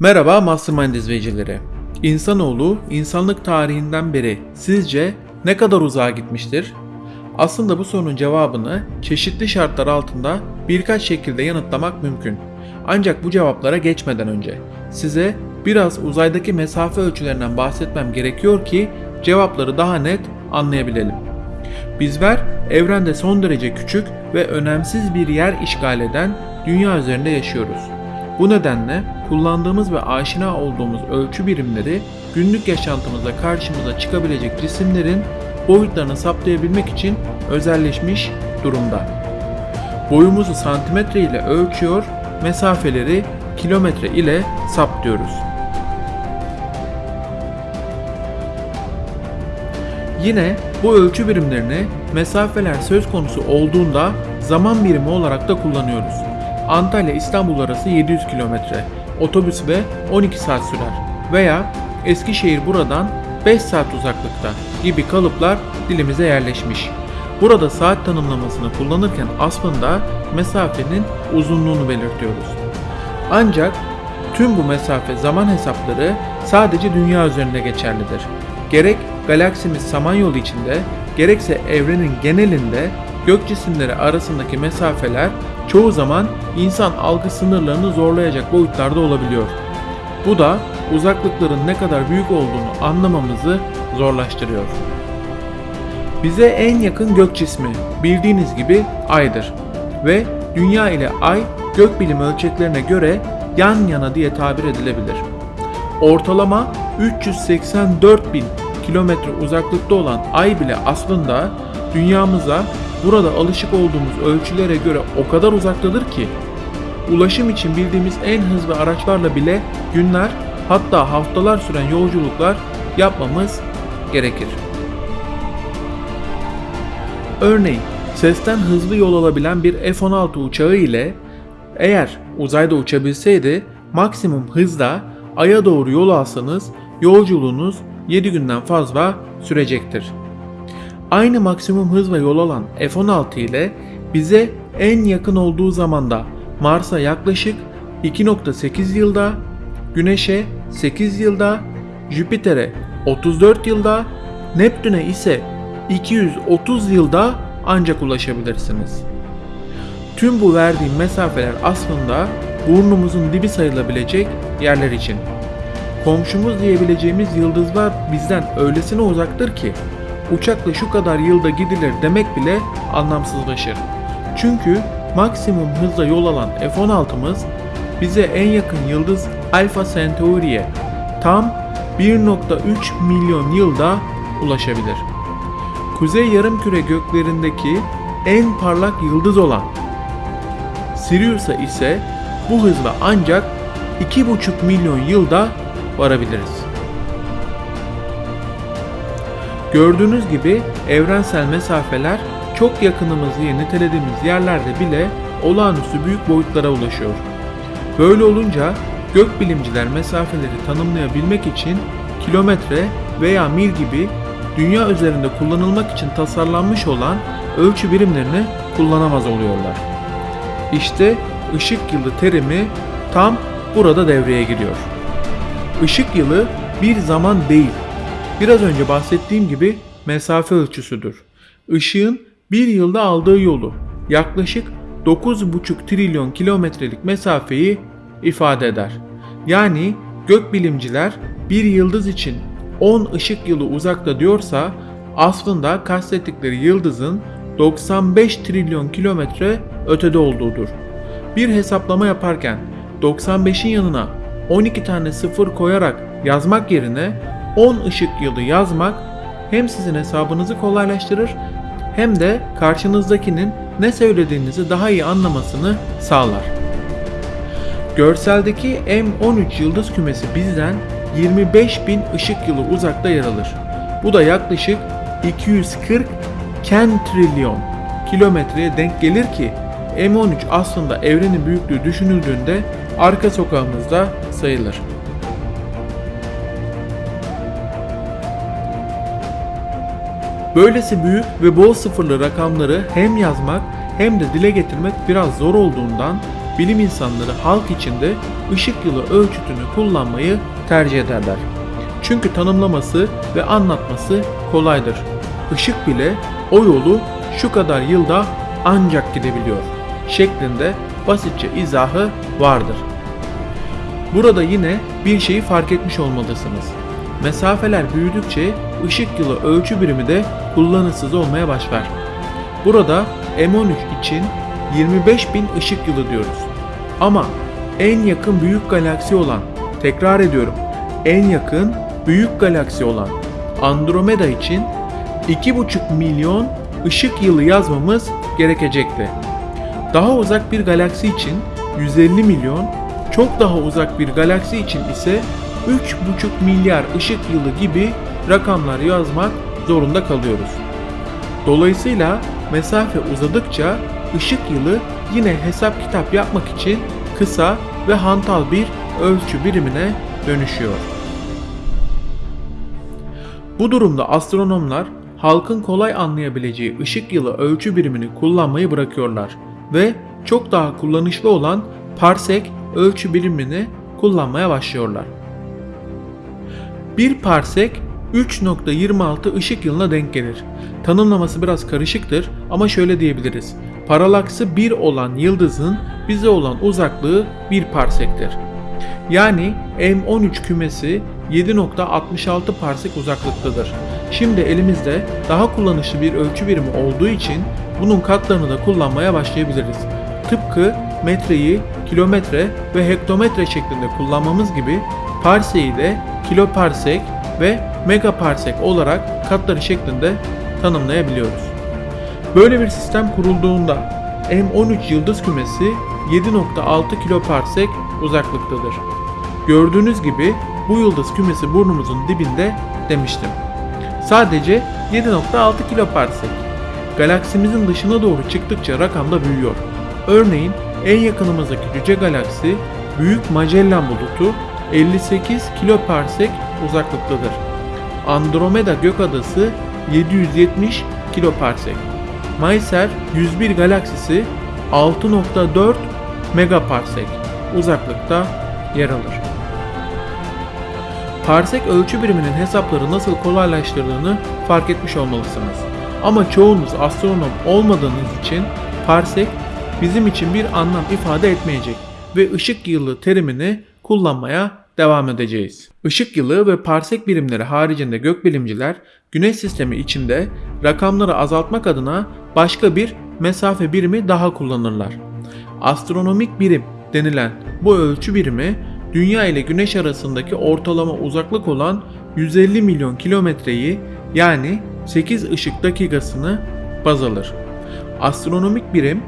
Merhaba Mastermind izleyicileri. İnsanoğlu insanlık tarihinden beri sizce ne kadar uzağa gitmiştir? Aslında bu sorunun cevabını çeşitli şartlar altında birkaç şekilde yanıtlamak mümkün. Ancak bu cevaplara geçmeden önce size biraz uzaydaki mesafe ölçülerinden bahsetmem gerekiyor ki cevapları daha net anlayabilelim. Bizler evrende son derece küçük ve önemsiz bir yer işgal eden dünya üzerinde yaşıyoruz. Bu nedenle kullandığımız ve aşina olduğumuz ölçü birimleri günlük yaşantımızda karşımıza çıkabilecek cisimlerin boyutlarını saptayabilmek için özelleşmiş durumda. Boyumuzu santimetre ile ölçüyor, mesafeleri kilometre ile saptıyoruz. Yine bu ölçü birimlerini mesafeler söz konusu olduğunda zaman birimi olarak da kullanıyoruz. Antalya İstanbul arası 700 kilometre, otobüs ve 12 saat sürer veya Eskişehir buradan 5 saat uzaklıkta gibi kalıplar dilimize yerleşmiş. Burada saat tanımlamasını kullanırken aslında mesafenin uzunluğunu belirtiyoruz. Ancak tüm bu mesafe zaman hesapları sadece dünya üzerinde geçerlidir. Gerek galaksimiz Samanyolu içinde gerekse evrenin genelinde gök cisimleri arasındaki mesafeler çoğu zaman insan algı sınırlarını zorlayacak boyutlarda olabiliyor. Bu da uzaklıkların ne kadar büyük olduğunu anlamamızı zorlaştırıyor. Bize en yakın gök cismi bildiğiniz gibi Ay'dır ve Dünya ile Ay gökbilim ölçeklerine göre yan yana diye tabir edilebilir. Ortalama 384 bin kilometre uzaklıkta olan Ay bile aslında dünyamıza burada alışık olduğumuz ölçülere göre o kadar uzaktadır ki ulaşım için bildiğimiz en hızlı araçlarla bile günler hatta haftalar süren yolculuklar yapmamız gerekir. Örneğin sesten hızlı yol alabilen bir F-16 uçağı ile eğer uzayda uçabilseydi maksimum hızla Ay'a doğru yol alsanız yolculuğunuz 7 günden fazla sürecektir. Aynı maksimum hızla yol alan F-16 ile bize en yakın olduğu zamanda Mars'a yaklaşık 2.8 yılda, Güneş'e 8 yılda, Jüpiter'e 34 yılda, Neptün'e ise 230 yılda ancak ulaşabilirsiniz. Tüm bu verdiğim mesafeler aslında burnumuzun dibi sayılabilecek yerler için. Komşumuz diyebileceğimiz yıldızlar bizden öylesine uzaktır ki uçakla şu kadar yılda gidilir demek bile anlamsızlaşır. Çünkü maksimum hızla yol alan F-16'mız bize en yakın yıldız Alpha Centauri'ye tam 1.3 milyon yılda ulaşabilir. Kuzey yarımküre göklerindeki en parlak yıldız olan Sirius'a ise bu hızla ancak 2,5 milyon yılda varabiliriz. Gördüğünüz gibi evrensel mesafeler çok yakınımız diye nitelediğimiz yerlerde bile olağanüstü büyük boyutlara ulaşıyor. Böyle olunca gökbilimciler mesafeleri tanımlayabilmek için kilometre veya mil gibi dünya üzerinde kullanılmak için tasarlanmış olan ölçü birimlerini kullanamaz oluyorlar. İşte ışık yılı terimi tam burada devreye giriyor. Işık yılı bir zaman değil, biraz önce bahsettiğim gibi mesafe ölçüsüdür. Işığın bir yılda aldığı yolu yaklaşık 9,5 trilyon kilometrelik mesafeyi ifade eder. Yani gökbilimciler bir yıldız için 10 ışık yılı uzakta diyorsa aslında kastettikleri yıldızın 95 trilyon kilometre ötede olduğudur. Bir hesaplama yaparken 95'in yanına 12 tane sıfır koyarak yazmak yerine 10 ışık yılı yazmak hem sizin hesabınızı kolaylaştırır hem de karşınızdakinin ne söylediğinizi daha iyi anlamasını sağlar. Görseldeki M13 yıldız kümesi bizden 25 bin ışık yılı uzakta yer alır. Bu da yaklaşık 240 kentrilyon kilometreye denk gelir ki M13 aslında evrenin büyüklüğü düşünüldüğünde arka sokağımızda sayılır. Böylesi büyük ve bol sıfırlı rakamları hem yazmak hem de dile getirmek biraz zor olduğundan bilim insanları halk içinde ışık yılı ölçütünü kullanmayı tercih ederler. Çünkü tanımlaması ve anlatması kolaydır. Işık bile o yolu şu kadar yılda ancak gidebiliyor şeklinde basitçe izahı vardır. Burada yine bir şeyi fark etmiş olmalısınız. Mesafeler büyüdükçe ışık yılı ölçü birimi de kullanışsız olmaya başlar. Burada M13 için 25.000 ışık yılı diyoruz. Ama en yakın büyük galaksi olan, tekrar ediyorum, en yakın büyük galaksi olan Andromeda için 2,5 milyon ışık yılı yazmamız gerekecekti. Daha uzak bir galaksi için 150 milyon, çok daha uzak bir galaksi için ise 3,5 milyar ışık yılı gibi rakamlar yazmak zorunda kalıyoruz. Dolayısıyla mesafe uzadıkça ışık yılı yine hesap kitap yapmak için kısa ve hantal bir ölçü birimine dönüşüyor. Bu durumda astronomlar halkın kolay anlayabileceği ışık yılı ölçü birimini kullanmayı bırakıyorlar ve çok daha kullanışlı olan parsek ölçü birimini kullanmaya başlıyorlar. Bir parsek 3.26 ışık yılına denk gelir. Tanımlaması biraz karışıktır ama şöyle diyebiliriz. Paralaksı 1 olan yıldızın bize olan uzaklığı 1 parsektir. Yani M13 kümesi 7.66 parsek uzaklıktadır. Şimdi elimizde daha kullanışlı bir ölçü birimi olduğu için bunun katlarını da kullanmaya başlayabiliriz. Tıpkı metreyi kilometre ve hektometre şeklinde kullanmamız gibi parseyi de kiloparsek ve megaparsek olarak katları şeklinde tanımlayabiliyoruz. Böyle bir sistem kurulduğunda M13 yıldız kümesi 7.6 kiloparsek uzaklıktadır. Gördüğünüz gibi bu yıldız kümesi burnumuzun dibinde demiştim. Sadece 7.6 kiloparsek. Galaksimizin dışına doğru çıktıkça rakam da büyüyor. Örneğin en yakınımızdaki cüce galaksi Büyük Magellan bulutu 58 kiloparsek uzaklıktadır. Andromeda gökadası 770 kiloparsek. Maiser 101 galaksisi 6.4 megaparsek uzaklıkta yer alır. Parsek ölçü biriminin hesapları nasıl kolaylaştırdığını fark etmiş olmalısınız. Ama çoğunuz astronom olmadığınız için parsek bizim için bir anlam ifade etmeyecek ve ışık yılı terimini kullanmaya devam edeceğiz. Işık yılı ve parsek birimleri haricinde gökbilimciler Güneş sistemi içinde rakamları azaltmak adına başka bir mesafe birimi daha kullanırlar. Astronomik birim denilen bu ölçü birimi Dünya ile Güneş arasındaki ortalama uzaklık olan 150 milyon kilometreyi yani 8 ışık dakikasını baz alır. Astronomik birim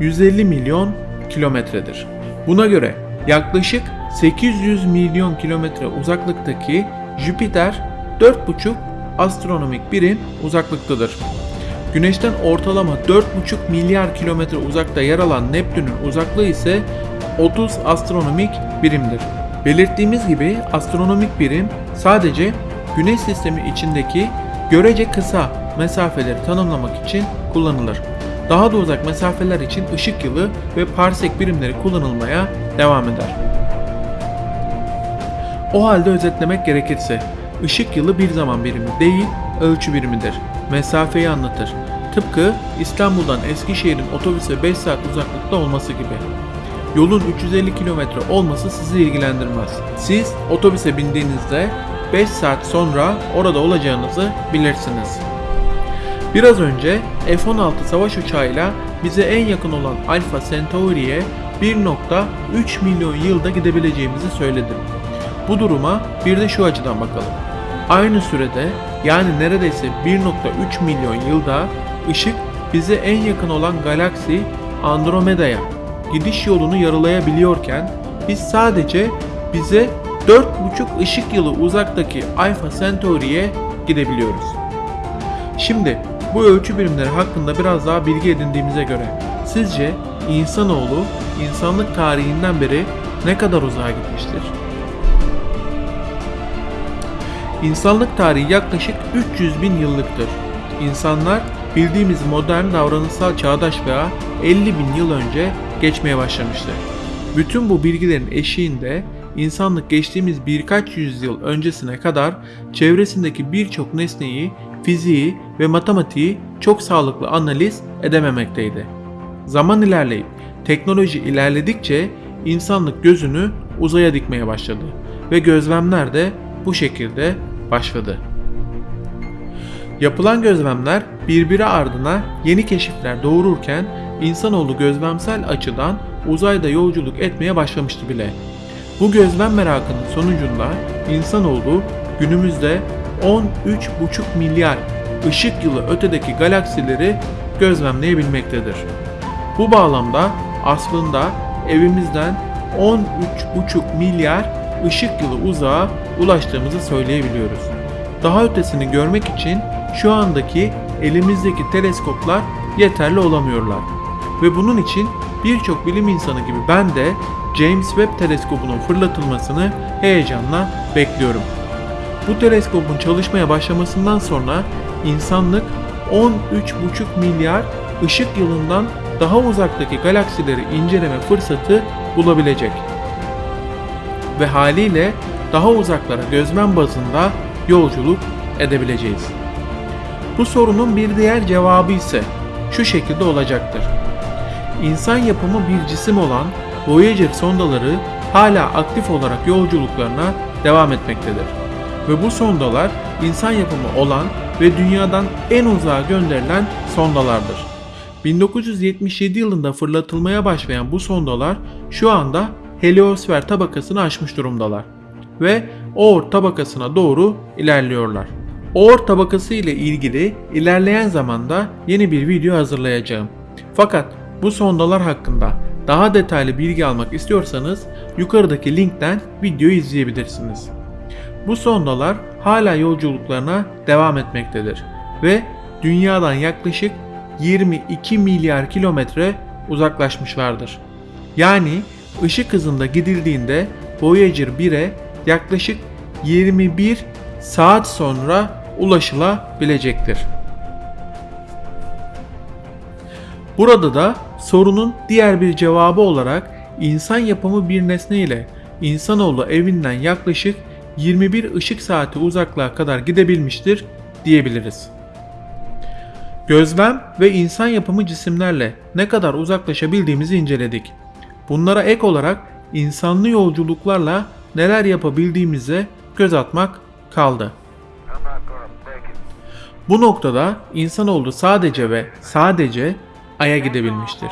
150 milyon kilometredir. Buna göre yaklaşık 800 milyon kilometre uzaklıktaki Jüpiter 4,5 astronomik birim uzaklıktadır. Güneşten ortalama 4,5 milyar kilometre uzakta yer alan Neptün'ün uzaklığı ise 30 astronomik birimdir. Belirttiğimiz gibi astronomik birim sadece Güneş sistemi içindeki görece kısa mesafeleri tanımlamak için kullanılır. Daha da uzak mesafeler için ışık yılı ve parsek birimleri kullanılmaya devam eder. O halde özetlemek gerekirse, ışık yılı bir zaman birimi değil, ölçü birimidir. Mesafeyi anlatır. Tıpkı İstanbul'dan Eskişehir'in otobüse 5 saat uzaklıkta olması gibi. Yolun 350 kilometre olması sizi ilgilendirmez. Siz otobüse bindiğinizde 5 saat sonra orada olacağınızı bilirsiniz. Biraz önce F-16 savaş uçağıyla bize en yakın olan Alpha Centauri'ye 1.3 milyon yılda gidebileceğimizi söyledim. Bu duruma bir de şu açıdan bakalım. Aynı sürede yani neredeyse 1.3 milyon yılda ışık bize en yakın olan galaksi Andromeda'ya gidiş yolunu yarılayabiliyorken biz sadece bize 4,5 ışık yılı uzaktaki Alpha Centauri'ye gidebiliyoruz. Şimdi bu ölçü birimleri hakkında biraz daha bilgi edindiğimize göre sizce insanoğlu insanlık tarihinden beri ne kadar uzağa gitmiştir? İnsanlık tarihi yaklaşık 300 bin yıllıktır. İnsanlar bildiğimiz modern davranışsal çağdaş veya 50 bin yıl önce geçmeye başlamıştı. Bütün bu bilgilerin eşiğinde insanlık geçtiğimiz birkaç yüzyıl öncesine kadar çevresindeki birçok nesneyi, fiziği ve matematiği çok sağlıklı analiz edememekteydi. Zaman ilerleyip teknoloji ilerledikçe insanlık gözünü uzaya dikmeye başladı ve gözlemler de bu şekilde başladı. Yapılan gözlemler birbiri ardına yeni keşifler doğururken insanoğlu gözlemsel açıdan uzayda yolculuk etmeye başlamıştı bile. Bu gözlem merakının sonucunda insanoğlu günümüzde 13,5 milyar ışık yılı ötedeki galaksileri gözlemleyebilmektedir. Bu bağlamda aslında evimizden 13,5 milyar ışık yılı uzağa ulaştığımızı söyleyebiliyoruz. Daha ötesini görmek için şu andaki elimizdeki teleskoplar yeterli olamıyorlar. Ve bunun için birçok bilim insanı gibi ben de James Webb teleskobunun fırlatılmasını heyecanla bekliyorum. Bu teleskopun çalışmaya başlamasından sonra insanlık 13,5 milyar ışık yılından daha uzaktaki galaksileri inceleme fırsatı bulabilecek. Ve haliyle daha uzaklara gözlem bazında yolculuk edebileceğiz. Bu sorunun bir diğer cevabı ise şu şekilde olacaktır. İnsan yapımı bir cisim olan Voyager sondaları hala aktif olarak yolculuklarına devam etmektedir. Ve bu sondalar insan yapımı olan ve dünyadan en uzağa gönderilen sondalardır. 1977 yılında fırlatılmaya başlayan bu sondalar şu anda heliosfer tabakasını aşmış durumdalar ve Oort tabakasına doğru ilerliyorlar. Oort tabakası ile ilgili ilerleyen zamanda yeni bir video hazırlayacağım. Fakat bu sondalar hakkında daha detaylı bilgi almak istiyorsanız yukarıdaki linkten videoyu izleyebilirsiniz. Bu sondalar hala yolculuklarına devam etmektedir ve dünyadan yaklaşık 22 milyar kilometre uzaklaşmışlardır. Yani ışık hızında gidildiğinde Voyager 1'e yaklaşık 21 saat sonra ulaşılabilecektir. Burada da sorunun diğer bir cevabı olarak insan yapımı bir nesne ile insanoğlu evinden yaklaşık 21 ışık saati uzaklığa kadar gidebilmiştir diyebiliriz. Gözlem ve insan yapımı cisimlerle ne kadar uzaklaşabildiğimizi inceledik. Bunlara ek olarak insanlı yolculuklarla neler yapabildiğimize göz atmak kaldı. Bu noktada insanoğlu sadece ve sadece Ay'a gidebilmiştir.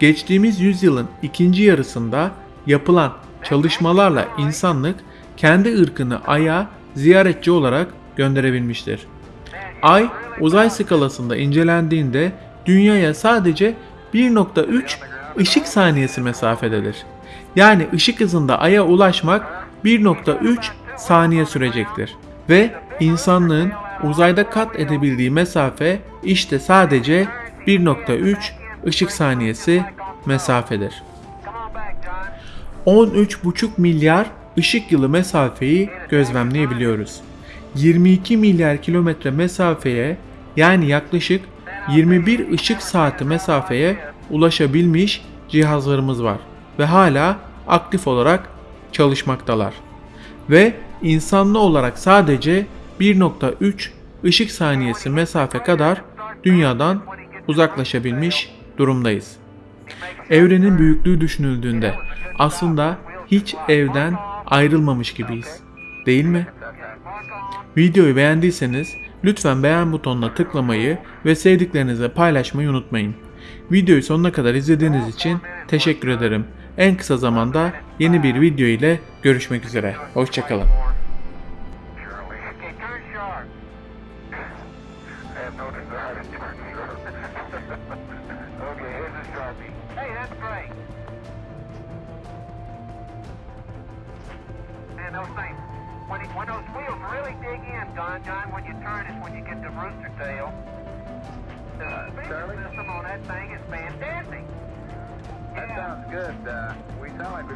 Geçtiğimiz yüzyılın ikinci yarısında yapılan çalışmalarla insanlık kendi ırkını Ay'a ziyaretçi olarak gönderebilmiştir. Ay uzay skalasında incelendiğinde dünyaya sadece 1.3 ışık saniyesi mesafededir. Yani ışık hızında Ay'a ulaşmak 1.3 saniye sürecektir. Ve insanlığın uzayda kat edebildiği mesafe işte sadece 1.3 ışık saniyesi mesafedir. 13,5 milyar ışık yılı mesafeyi gözlemleyebiliyoruz. 22 milyar kilometre mesafeye yani yaklaşık 21 ışık saati mesafeye ulaşabilmiş cihazlarımız var ve hala aktif olarak çalışmaktalar. Ve insanlı olarak sadece 1.3 ışık saniyesi mesafe kadar dünyadan uzaklaşabilmiş durumdayız. Evrenin büyüklüğü düşünüldüğünde aslında hiç evden ayrılmamış gibiyiz. Değil mi? Videoyu beğendiyseniz lütfen beğen butonuna tıklamayı ve sevdiklerinize paylaşmayı unutmayın. Videoyu sonuna kadar izlediğiniz için teşekkür ederim. En kısa zamanda yeni bir video ile görüşmek üzere. Hoşçakalın.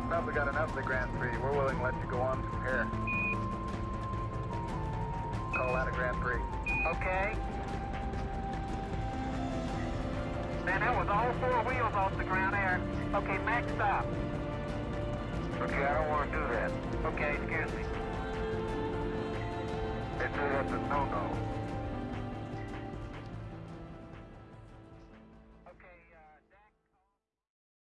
Probably got enough of the Grand Prix. We're willing to let you go on from here. Call out a Grand Prix. Okay. Man, that was all four wheels off the ground there. Okay, Max, stop. Okay, I don't want to do that. Okay, excuse me. It's a, that's a no-no.